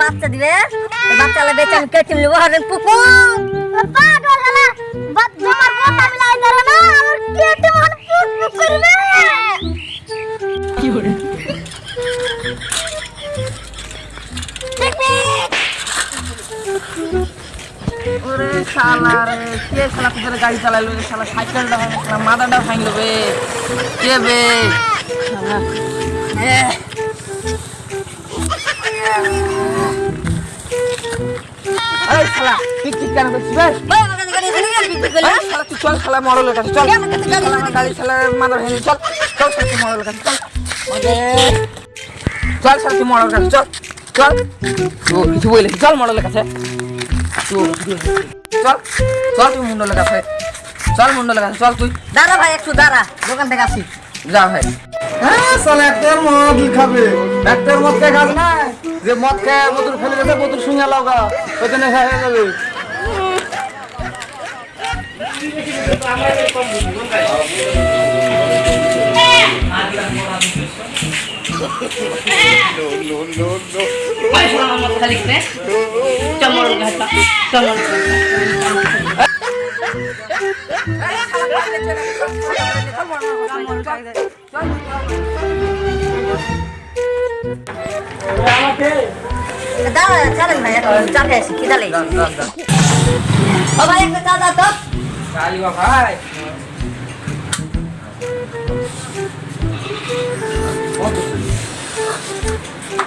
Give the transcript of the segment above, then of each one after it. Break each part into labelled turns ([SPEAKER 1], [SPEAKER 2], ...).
[SPEAKER 1] বাচ্চা দিবে বাচ্চা লা বেচে আমি কেটে নিব হরেন পুকুর।
[SPEAKER 2] পাগল হলা বাদ তোমার কথা মিলাই ধরে না আমার কেটে পুক করবে।
[SPEAKER 3] ওরে শালা রে কে শালা তোদের গাড়ি চালাইলো রে শালা? সাইকেলটা ভাঙলো শালা মাথাটা ভাঙলো বে। কে বে? শালা চল চল। তুই মরলের কাছে চল। চল। তো কিছু বলে চল মরলের কাছে তো চল। চল তুই মুন্ডলের কাছে। চল মুন্ডলের কাছে চল তুই।
[SPEAKER 1] দাঁড়া ভাই একটু দাঁড়া। দোকান থেকে আসি।
[SPEAKER 3] যা ভাই।
[SPEAKER 4] হ্যাঁ সালা একটার মদ খাবে। একটার মদ খেয়ে খাবে? না যে মদ খেয়ে বোতল ফেলে গেছে বোতল শুনে লাগা ওখানে হয়ে যাবে
[SPEAKER 1] দাঁড়া ছাড়েন ভাই একটু চা খেয়ে আসি খিদা লেগে ও ভাই একটা চা দাও তো
[SPEAKER 3] চালিবা ভাই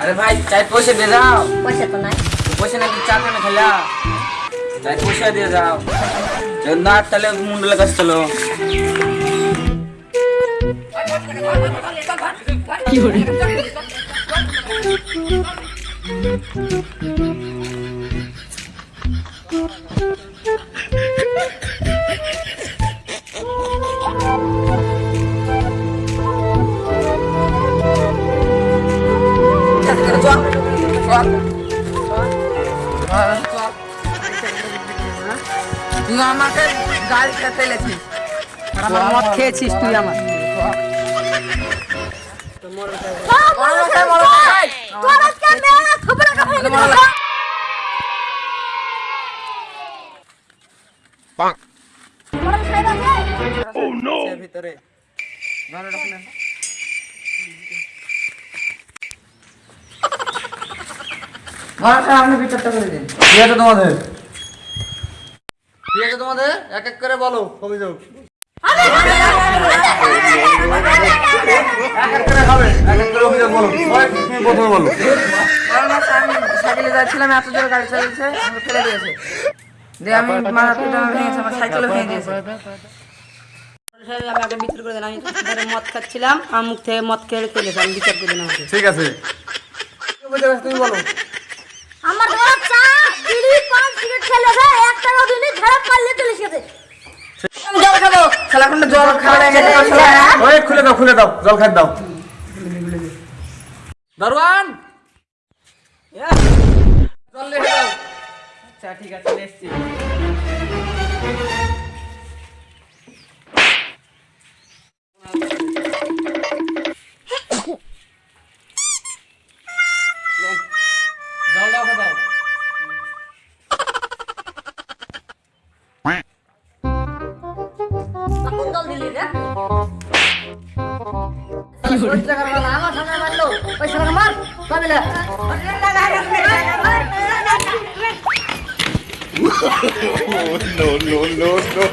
[SPEAKER 3] আরে ভাই চাই পয়সা দিয়ে যাও
[SPEAKER 1] পয়সা তো নাই
[SPEAKER 3] পয়সা নাকি চা কেন খেলা চাই পয়সা দিয়ে যাও যদি না তাহলে মুন্ডলের কাছে চলো চল চল তুই আমাকে গাড়ি খেতে লেছিস আর আমার মদ খেয়েছিস তুই আমার।
[SPEAKER 2] তোর আজকে
[SPEAKER 3] ভিতরে আপনি ভিতরটা করে দিন
[SPEAKER 4] ঠিক আছে তোমাদের
[SPEAKER 3] ঠিক আছে তোমাদের এক এক করে বলো
[SPEAKER 4] অভিযোগ এক এক করে খাবে এক এক করে অভিযোগ বলো প্রথমে বলো
[SPEAKER 3] সাইকেলে যাচ্ছিলাম এত জোরে গাড়ি চালিয়েছে আমাকে ফেলে দিয়েছে। দিয়ে আমি মাথা পিটা ভেঙেছে আমার সাইকেলও ভেঙে দিয়েছে।
[SPEAKER 5] আমি আগে বিচার করে দিলাম আমি মদ খাচ্ছিলাম আমার মুখ থেকে মদ খেয়ে ফেলেছে আমি বিচার করে দিলাম
[SPEAKER 4] ঠিক আছে।
[SPEAKER 3] তুমি বলো
[SPEAKER 2] আমার বড় চা বিড়ি পান সিগারেট খেলে যায় এক টাকা দিলে ঝাড়া পারলে চলে গেছে।
[SPEAKER 3] জল খাব। খেলাখন্ডে জল খাওয়া
[SPEAKER 4] ওই খুলে দাও খুলে দাও জল খাই দাও।
[SPEAKER 3] দারোয়ান! আচ্ছা ঠিক আছে এসছি।
[SPEAKER 1] আমার সামনে মারলো। ওই সামনে মার।
[SPEAKER 4] No, no, no, no.